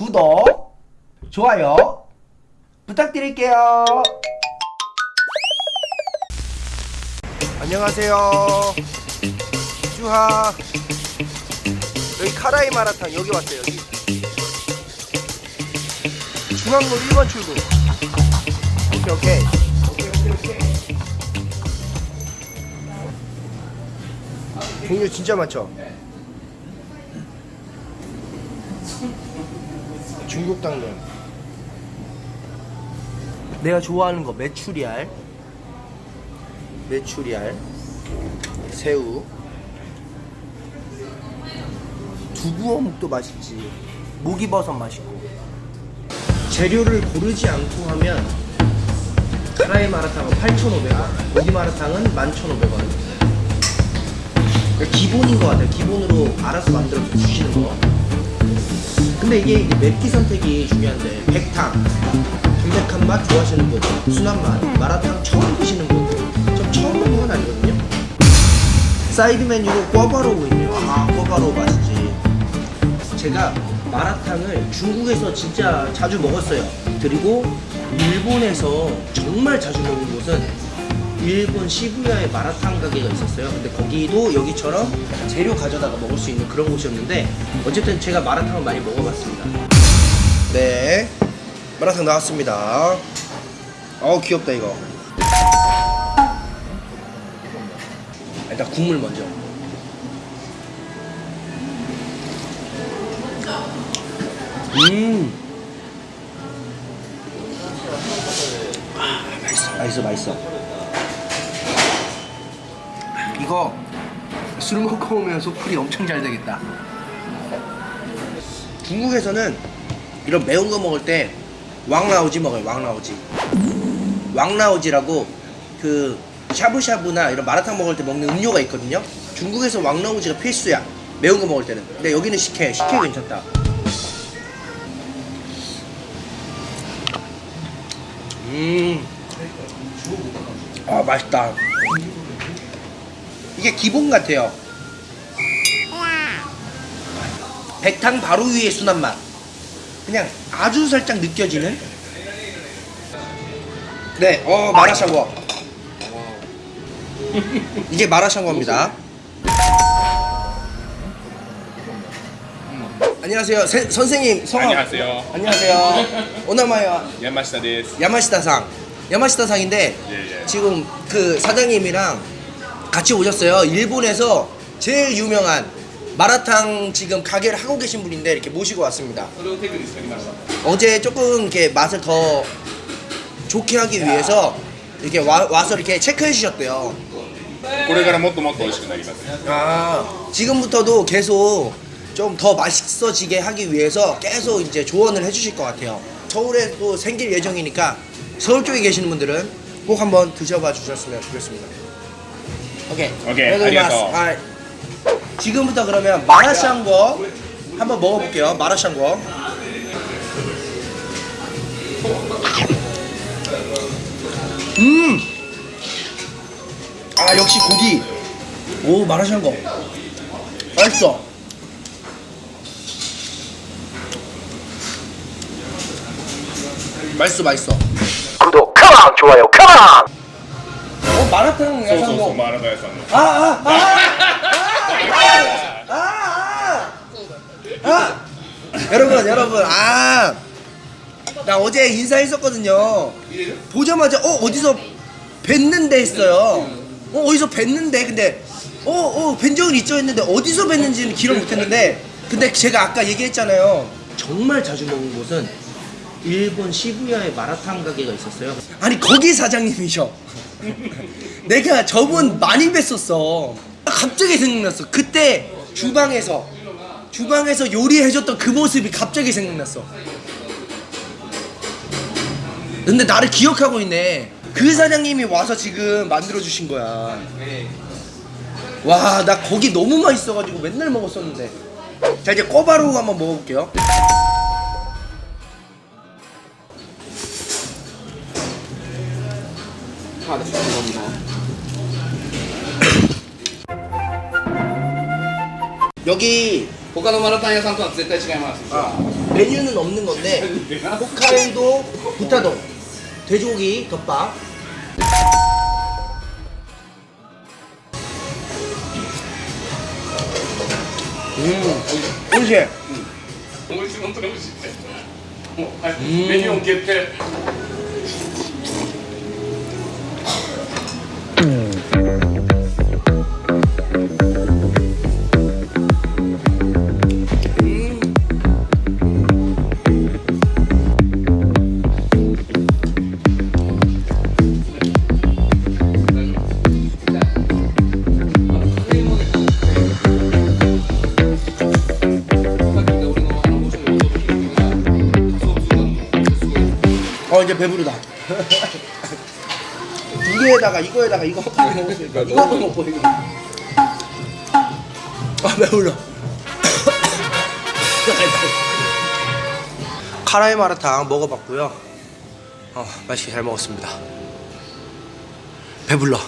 구독, 좋아요 부탁드릴게요. 안녕하세요. 쭈하. 여기 카라이 마라탕 여기 왔어요 여기. 중앙로 1번 출구. 오케이 오케이. 종류 진짜 많죠? 중국 당면. 내가 좋아하는 거 메추리알. 메추리알. 새우. 두부어묵도 맛있지. 목이버섯 맛있고. 재료를 고르지 않고 하면 카라이 마라탕은 8,500원 고기 마라탕은 11,500원. 기본인 것 같아요. 기본으로 알아서 만들어서 주시는 거 근데 이게 맵기 선택이 중요한데 백탕 담백한 맛 좋아하시는 분 순한 맛 마라탕 처음 드시는 분좀 처음 먹는 건 아니거든요? 사이드 메뉴로 꿔바로우 있네요. 아 꿔바로우 맛있지. 제가 마라탕을 중국에서 진짜 자주 먹었어요. 그리고 일본에서 정말 자주 먹은 곳은 일본 시부야에 마라탕 가게가 있었어요. 근데 거기도 여기처럼 재료 가져다가 먹을 수 있는 그런 곳이었는데 어쨌든 제가 마라탕을 많이 먹어봤습니다. 네. 마라탕 나왔습니다. 어우 귀엽다 이거. 일단 국물 먼저. 음. 아, 맛있어 맛있어 맛있어 이거 술 먹고 오면 소풀이 엄청 잘 되겠다. 중국에서는 이런 매운 거 먹을 때 왕라오지 먹어요 왕라오지. 왕라오지라고 그 샤브샤브나 이런 마라탕 먹을 때 먹는 음료가 있거든요. 중국에서 왕라오지가 필수야 매운 거 먹을 때는. 근데 여기는 식혜 식혜 괜찮다. 음아 맛있다 이게 기본 같아요. 백탕 바로 위에 순한 맛. 그냥 아주 살짝 느껴지는? 네, 어 마라샹궈. 이게 마라샹궈입니다. 안녕하세요. 세- 선생님 성함? 안녕하세요. 안녕하세요. 오나마야 야마시다 데스. 야마시다상. 야마시다상인데 예, 예. 지금 그 사장님이랑 같이 오셨어요 일본에서 제일 유명한 마라탕 지금 가게를 하고 계신 분인데 이렇게 모시고 왔습니다 어제 조금 이렇게 맛을 더 좋게 하기 위해서 이렇게 와, 와서 이렇게 체크해 주셨대요 これからもっともっと美味しくなります。 아 지금부터도 계속 좀 더 맛있어지게 하기 위해서 계속 이제 조언을 해주실 것 같아요. 서울에 또 생길 예정이니까 서울 쪽에 계시는 분들은 꼭 한번 드셔봐 주셨으면 좋겠습니다. 오케이. 오케이. 마스- 아, 지금부터 그러면 마라샹궈 한번 먹어볼게요. 마라샹궈. 음. 아 역시 고기. 오 마라샹궈. 맛있어. 맛있어 맛있어. 구독 컴온 좋아요 컴온. 어 마라탕 そうそうそう、 야샹궈. マラダヤさんの。 아, 아, 아, 아, 아, 아, 아, 여러분, 여러분, 아, 나 어제 인사했었거든요. 보자마자 어 어디서 뵀는데 했어요. 어 어디서 뵀는데 근데 어어뵌 적은 있죠 했는데 어디서 뵀는지는 기억 못했는데 근데 제가 아까 얘기했잖아요. 정말 자주 먹은 곳은 일본 시부야에 마라탕 가게가 있었어요. 아니 거기 사장님이셔. 내가 저분 많이 뵀었어. 갑자기 생각났어. 그때 주방에서 주방에서 요리해줬던 그 모습이 갑자기 생각났어. 근데 나를 기억하고 있네. 그 사장님이 와서 지금 만들어 주신 거야. 와, 나 거기 너무 맛있어가지고 맨날 먹었었는데. 자 이제 꼬바로우 한번 먹어볼게요. 다 내주는 겁니다 여기 보카노 마라탕에 상토 왔을 때 시간이 많았습니다 아, 메뉴는 없는 건데 홋카이도 부타동 돼지고기 덮밥 음, 꿀잼. 음. 꿀잼 엄청 맛있대. 메뉴 개패. 어 이제 배부르다. 두 개에다가 이거에다가 이거 딱 먹었으니까? 이거도 먹고 이거. 아 배불러. 카라이 마라탕 먹어봤고요. 어 맛있게 잘 먹었습니다. 배불러